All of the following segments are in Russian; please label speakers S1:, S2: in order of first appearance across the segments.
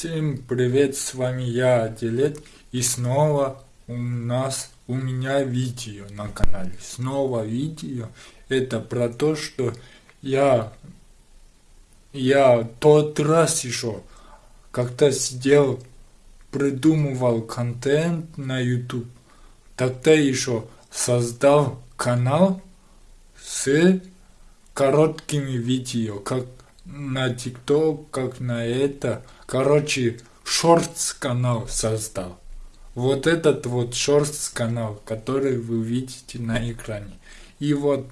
S1: Всем привет, с вами я, Делет, и снова у нас, у меня видео на канале. Снова видео, это про то, что я, я тот раз еще как-то сидел, придумывал контент на YouTube, тогда еще создал канал с короткими видео, как на TikTok, как на это, Короче, шортс канал создал. Вот этот вот шортс канал, который вы видите на экране. И вот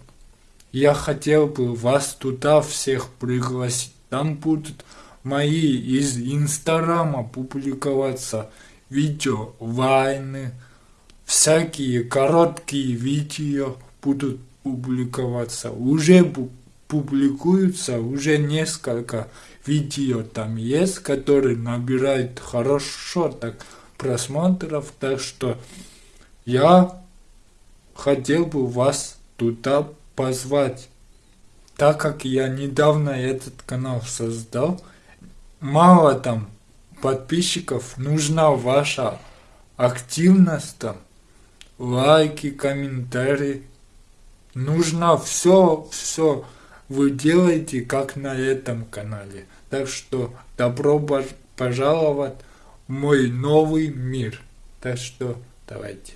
S1: я хотел бы вас туда всех пригласить. Там будут мои из инстаграма публиковаться видео, вайны, всякие короткие видео будут публиковаться. Уже публикуются уже несколько видео там есть, которые набирают хорошо так просмотров, так что я хотел бы вас туда позвать. Так как я недавно этот канал создал, мало там подписчиков, нужна ваша активность там, лайки, комментарии. Нужно все, все вы делаете, как на этом канале. Так что добро пожаловать в мой новый мир. Так что давайте.